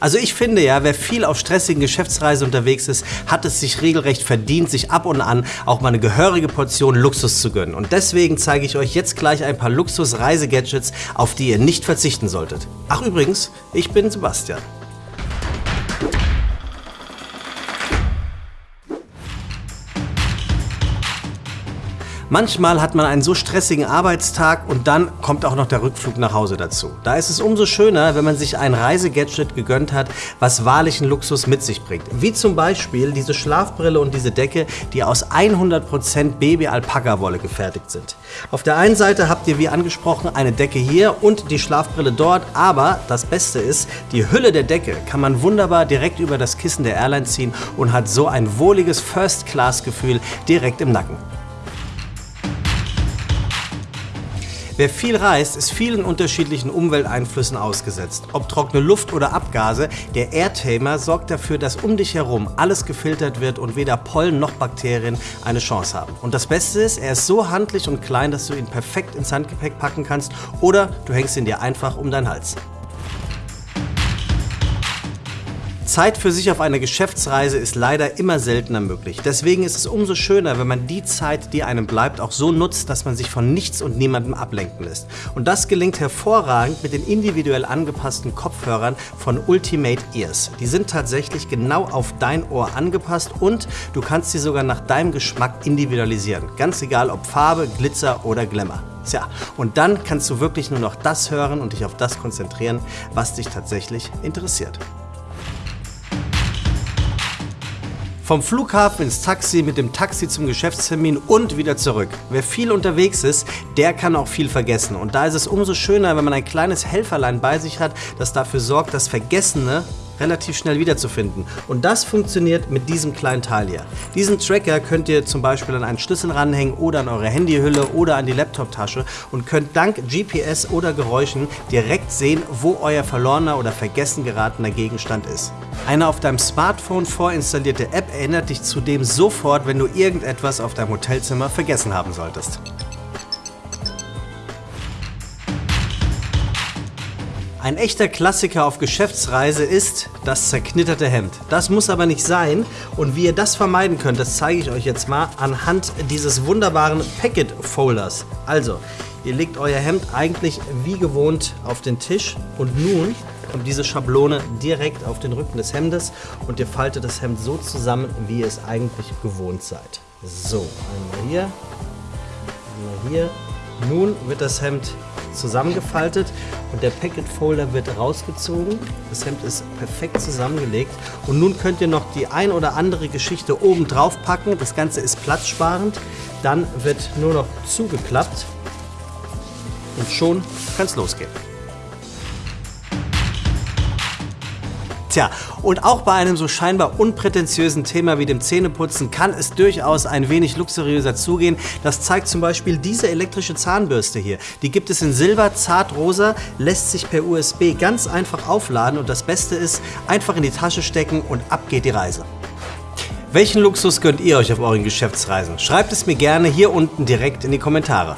Also ich finde ja, wer viel auf stressigen Geschäftsreisen unterwegs ist, hat es sich regelrecht verdient, sich ab und an auch mal eine gehörige Portion Luxus zu gönnen. Und deswegen zeige ich euch jetzt gleich ein paar Luxus-Reisegadgets, auf die ihr nicht verzichten solltet. Ach übrigens, ich bin Sebastian. Manchmal hat man einen so stressigen Arbeitstag und dann kommt auch noch der Rückflug nach Hause dazu. Da ist es umso schöner, wenn man sich ein Reisegadget gegönnt hat, was wahrlichen Luxus mit sich bringt. Wie zum Beispiel diese Schlafbrille und diese Decke, die aus 100% Baby-Alpaka-Wolle gefertigt sind. Auf der einen Seite habt ihr wie angesprochen eine Decke hier und die Schlafbrille dort, aber das Beste ist, die Hülle der Decke kann man wunderbar direkt über das Kissen der Airline ziehen und hat so ein wohliges First-Class-Gefühl direkt im Nacken. Wer viel reist, ist vielen unterschiedlichen Umwelteinflüssen ausgesetzt. Ob trockene Luft oder Abgase, der Airtamer sorgt dafür, dass um dich herum alles gefiltert wird und weder Pollen noch Bakterien eine Chance haben. Und das Beste ist, er ist so handlich und klein, dass du ihn perfekt ins Handgepäck packen kannst oder du hängst ihn dir einfach um deinen Hals. Zeit für sich auf eine Geschäftsreise ist leider immer seltener möglich. Deswegen ist es umso schöner, wenn man die Zeit, die einem bleibt, auch so nutzt, dass man sich von nichts und niemandem ablenken lässt. Und das gelingt hervorragend mit den individuell angepassten Kopfhörern von Ultimate Ears. Die sind tatsächlich genau auf dein Ohr angepasst und du kannst sie sogar nach deinem Geschmack individualisieren. Ganz egal ob Farbe, Glitzer oder Glamour. Tja, und dann kannst du wirklich nur noch das hören und dich auf das konzentrieren, was dich tatsächlich interessiert. Vom Flughafen ins Taxi, mit dem Taxi zum Geschäftstermin und wieder zurück. Wer viel unterwegs ist, der kann auch viel vergessen. Und da ist es umso schöner, wenn man ein kleines Helferlein bei sich hat, das dafür sorgt, dass Vergessene relativ schnell wiederzufinden. Und das funktioniert mit diesem kleinen Teil hier. Diesen Tracker könnt ihr zum Beispiel an einen Schlüssel ranhängen oder an eure Handyhülle oder an die Laptoptasche und könnt dank GPS oder Geräuschen direkt sehen, wo euer verlorener oder vergessen geratener Gegenstand ist. Eine auf deinem Smartphone vorinstallierte App erinnert dich zudem sofort, wenn du irgendetwas auf deinem Hotelzimmer vergessen haben solltest. Ein echter Klassiker auf Geschäftsreise ist das zerknitterte Hemd. Das muss aber nicht sein und wie ihr das vermeiden könnt, das zeige ich euch jetzt mal anhand dieses wunderbaren Packet Folders. Also, ihr legt euer Hemd eigentlich wie gewohnt auf den Tisch und nun kommt diese Schablone direkt auf den Rücken des Hemdes und ihr faltet das Hemd so zusammen, wie ihr es eigentlich gewohnt seid. So, einmal hier, einmal hier. Nun wird das Hemd zusammengefaltet und der Packet Folder wird rausgezogen. Das Hemd ist perfekt zusammengelegt und nun könnt ihr noch die ein oder andere Geschichte oben drauf packen. Das Ganze ist platzsparend. Dann wird nur noch zugeklappt und schon kann es losgehen. Tja, und auch bei einem so scheinbar unprätentiösen Thema wie dem Zähneputzen kann es durchaus ein wenig luxuriöser zugehen. Das zeigt zum Beispiel diese elektrische Zahnbürste hier. Die gibt es in Silber, zart rosa, lässt sich per USB ganz einfach aufladen und das Beste ist, einfach in die Tasche stecken und ab geht die Reise. Welchen Luxus gönnt ihr euch auf euren Geschäftsreisen? Schreibt es mir gerne hier unten direkt in die Kommentare.